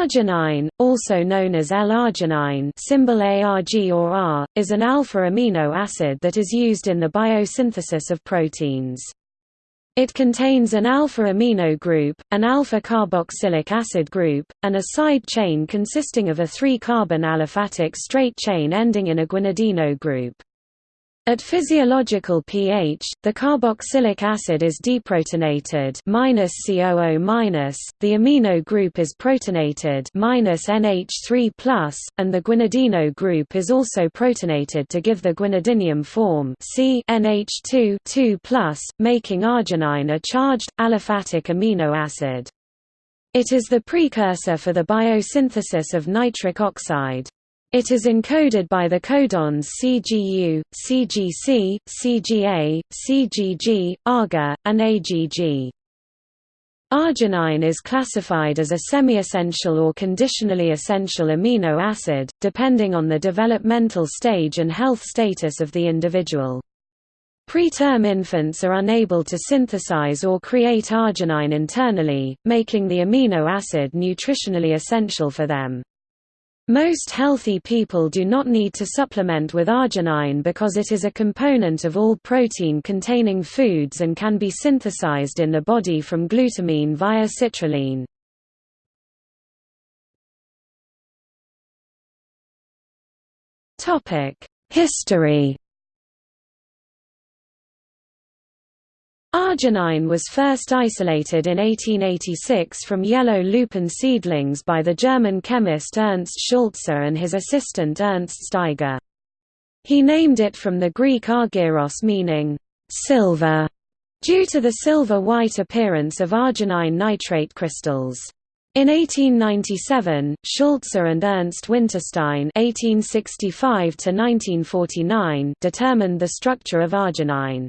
Arginine, also known as L-arginine symbol ARG or R, is an alpha amino acid that is used in the biosynthesis of proteins. It contains an alpha amino group, an alpha carboxylic acid group, and a side chain consisting of a 3-carbon aliphatic straight chain ending in a guanidino group. At physiological pH, the carboxylic acid is deprotonated COO the amino group is protonated minus NH3+, and the guanidino group is also protonated to give the guanidinium form C NH2 2+, making arginine a charged, aliphatic amino acid. It is the precursor for the biosynthesis of nitric oxide. It is encoded by the codons CGU, CGC, CGA, CGG, AGA, and AGG. Arginine is classified as a semi-essential or conditionally essential amino acid, depending on the developmental stage and health status of the individual. Preterm infants are unable to synthesize or create arginine internally, making the amino acid nutritionally essential for them. Most healthy people do not need to supplement with arginine because it is a component of all protein-containing foods and can be synthesized in the body from glutamine via citrulline. History Arginine was first isolated in 1886 from yellow lupin seedlings by the German chemist Ernst Schulze and his assistant Ernst Steiger. He named it from the Greek argyros meaning, silver, due to the silver-white appearance of arginine nitrate crystals. In 1897, Schulze and Ernst Winterstein (1865–1949) determined the structure of arginine.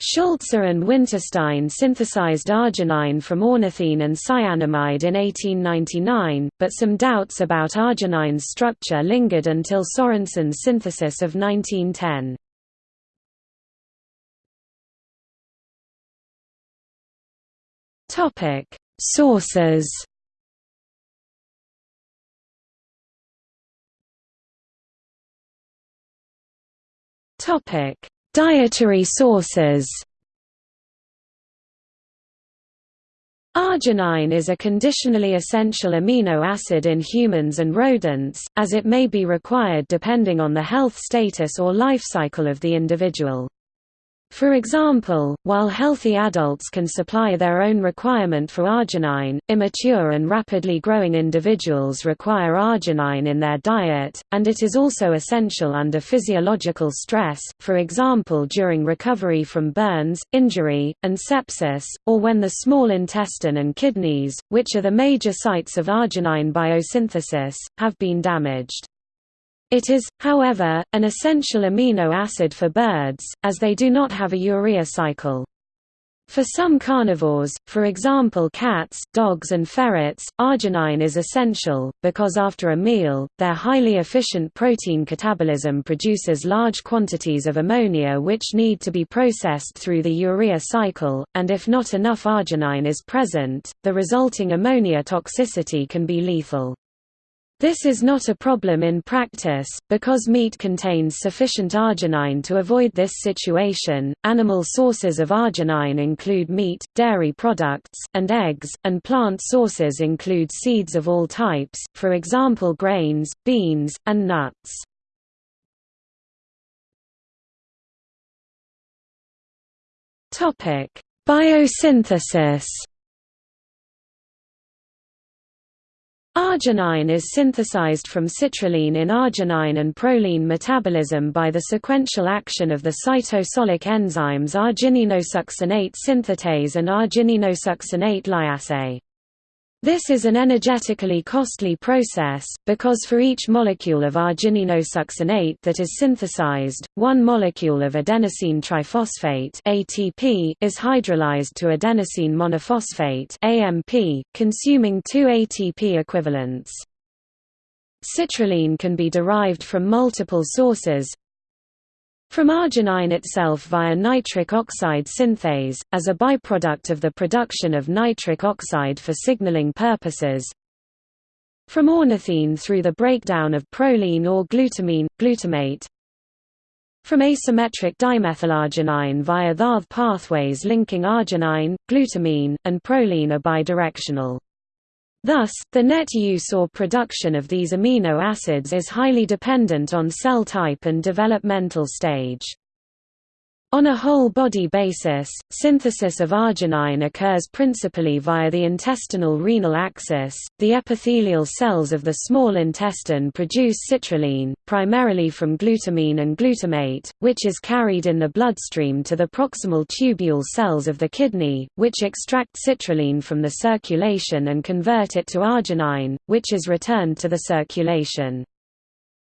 Schulze and Winterstein synthesized arginine from ornithine and cyanamide in 1899, but some doubts about arginine's structure lingered until Sorensen's synthesis of 1910. Sources Topic Dietary sources Arginine is a conditionally essential amino acid in humans and rodents, as it may be required depending on the health status or life cycle of the individual. For example, while healthy adults can supply their own requirement for arginine, immature and rapidly growing individuals require arginine in their diet, and it is also essential under physiological stress, for example during recovery from burns, injury, and sepsis, or when the small intestine and kidneys, which are the major sites of arginine biosynthesis, have been damaged. It is, however, an essential amino acid for birds, as they do not have a urea cycle. For some carnivores, for example cats, dogs and ferrets, arginine is essential, because after a meal, their highly efficient protein catabolism produces large quantities of ammonia which need to be processed through the urea cycle, and if not enough arginine is present, the resulting ammonia toxicity can be lethal. This is not a problem in practice, because meat contains sufficient arginine to avoid this situation. Animal sources of arginine include meat, dairy products, and eggs, and plant sources include seeds of all types, for example grains, beans, and nuts. Topic: Biosynthesis Arginine is synthesized from citrulline in arginine and proline metabolism by the sequential action of the cytosolic enzymes argininosuccinate synthetase and argininosuccinate lyase. This is an energetically costly process, because for each molecule of argininosuccinate that is synthesized, one molecule of adenosine triphosphate ATP is hydrolyzed to adenosine monophosphate AMP, consuming two ATP equivalents. Citrulline can be derived from multiple sources, from arginine itself via nitric oxide synthase, as a byproduct of the production of nitric oxide for signaling purposes. from ornithine through the breakdown of proline or glutamine, glutamate from asymmetric dimethylarginine via THARV pathways linking arginine, glutamine, and proline are bidirectional. Thus, the net use or production of these amino acids is highly dependent on cell type and developmental stage. On a whole-body basis, synthesis of arginine occurs principally via the intestinal renal axis. The epithelial cells of the small intestine produce citrulline, primarily from glutamine and glutamate, which is carried in the bloodstream to the proximal tubule cells of the kidney, which extract citrulline from the circulation and convert it to arginine, which is returned to the circulation.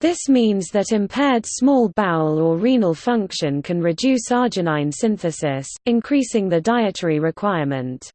This means that impaired small bowel or renal function can reduce arginine synthesis, increasing the dietary requirement.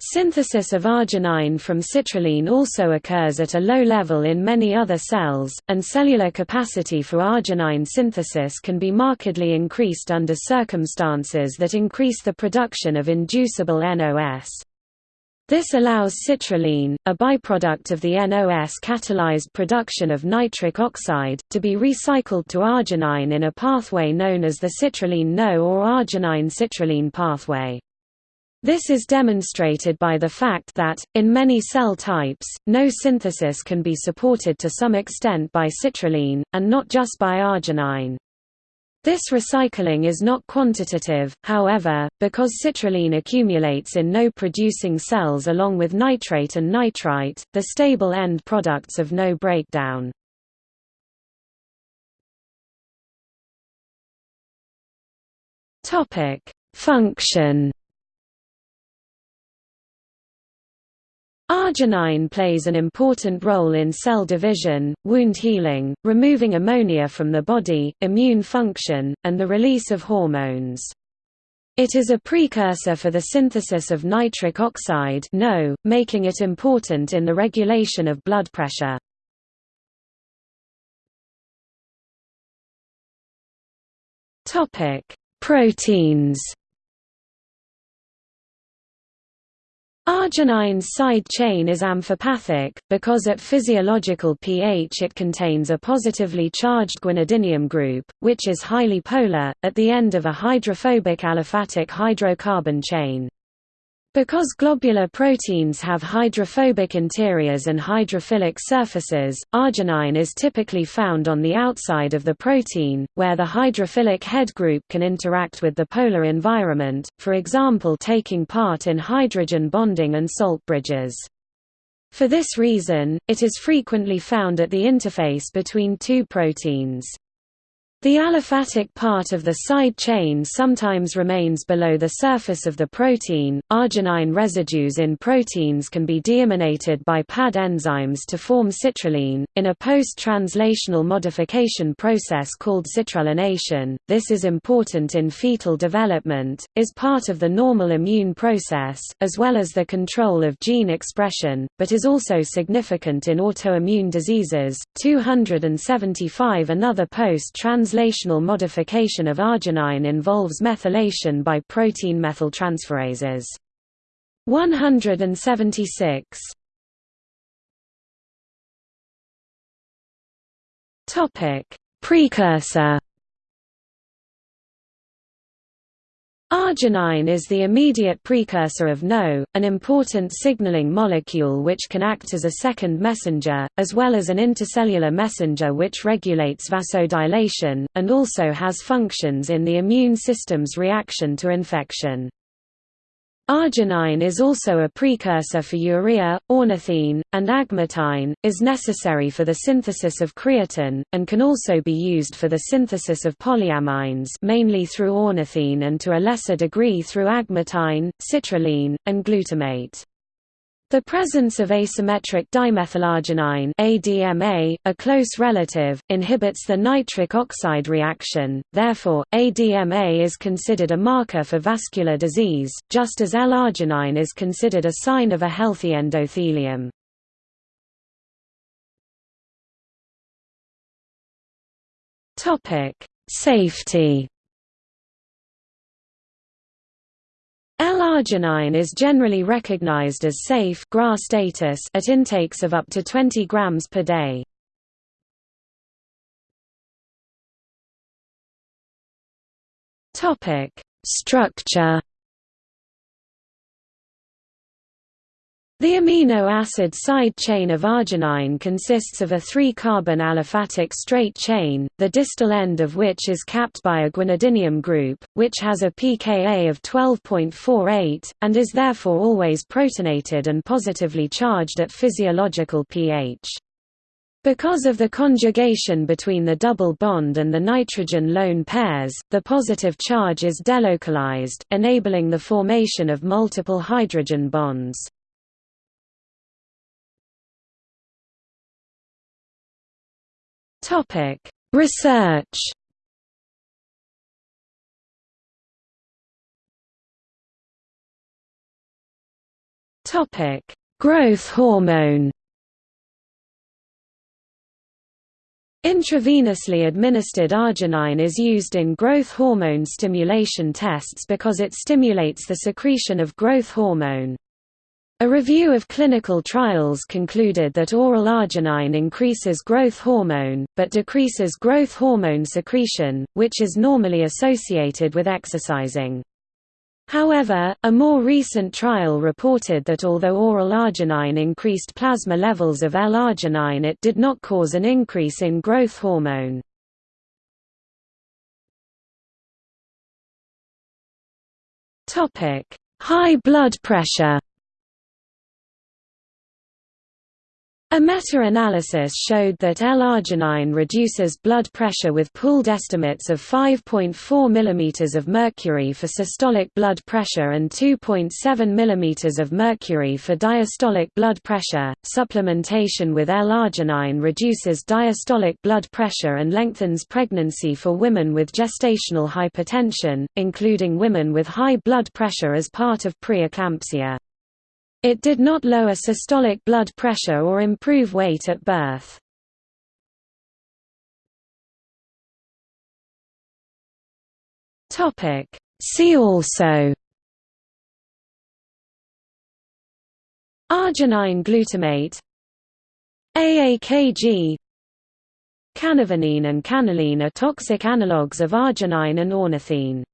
Synthesis of arginine from citrulline also occurs at a low level in many other cells, and cellular capacity for arginine synthesis can be markedly increased under circumstances that increase the production of inducible NOS. This allows citrulline, a byproduct of the NOS-catalyzed production of nitric oxide, to be recycled to arginine in a pathway known as the citrulline-NO or arginine-citrulline pathway. This is demonstrated by the fact that, in many cell types, NO synthesis can be supported to some extent by citrulline, and not just by arginine. This recycling is not quantitative, however, because citrulline accumulates in NO-producing cells along with nitrate and nitrite, the stable end products of NO breakdown. Function Arginine plays an important role in cell division, wound healing, removing ammonia from the body, immune function, and the release of hormones. It is a precursor for the synthesis of nitric oxide NO, making it important in the regulation of blood pressure. Proteins Arginine's side chain is amphipathic, because at physiological pH it contains a positively charged guanidinium group, which is highly polar, at the end of a hydrophobic aliphatic hydrocarbon chain. Because globular proteins have hydrophobic interiors and hydrophilic surfaces, arginine is typically found on the outside of the protein, where the hydrophilic head group can interact with the polar environment, for example taking part in hydrogen bonding and salt bridges. For this reason, it is frequently found at the interface between two proteins. The aliphatic part of the side chain sometimes remains below the surface of the protein. Arginine residues in proteins can be deiminated by PAD enzymes to form citrulline, in a post-translational modification process called citrullination. This is important in fetal development, is part of the normal immune process, as well as the control of gene expression, but is also significant in autoimmune diseases. 275 Another post-translational translational modification of arginine involves methylation by protein methyltransferases. 176 Topic: Precursor Arginine is the immediate precursor of NO, an important signaling molecule which can act as a second messenger, as well as an intercellular messenger which regulates vasodilation, and also has functions in the immune system's reaction to infection. Arginine is also a precursor for urea, ornithine, and agmatine, is necessary for the synthesis of creatine, and can also be used for the synthesis of polyamines mainly through ornithine and to a lesser degree through agmatine, citrulline, and glutamate. The presence of asymmetric dimethylarginine ADMA, a close relative, inhibits the nitric oxide reaction, therefore, ADMA is considered a marker for vascular disease, just as L-arginine is considered a sign of a healthy endothelium. Safety L-arginine is generally recognized as safe GRAS status at intakes of up to 20 grams per day. Structure The amino acid side chain of arginine consists of a three-carbon aliphatic straight chain, the distal end of which is capped by a guanidinium group, which has a pKa of 12.48, and is therefore always protonated and positively charged at physiological pH. Because of the conjugation between the double bond and the nitrogen lone pairs, the positive charge is delocalized, enabling the formation of multiple hydrogen bonds. Topic: Research. Topic: Growth hormone. Intravenously administered arginine is used in growth hormone stimulation tests because it stimulates the secretion of growth hormone. A review of clinical trials concluded that oral arginine increases growth hormone, but decreases growth hormone secretion, which is normally associated with exercising. However, a more recent trial reported that although oral arginine increased plasma levels of L-arginine it did not cause an increase in growth hormone. High blood pressure A meta-analysis showed that L-arginine reduces blood pressure with pooled estimates of 5.4 mm of mercury for systolic blood pressure and 2.7 mm of mercury for diastolic blood pressure. Supplementation with L-arginine reduces diastolic blood pressure and lengthens pregnancy for women with gestational hypertension, including women with high blood pressure as part of preeclampsia. It did not lower systolic blood pressure or improve weight at birth. See also Arginine glutamate AAKG Canavanine and canaline are toxic analogues of arginine and ornithine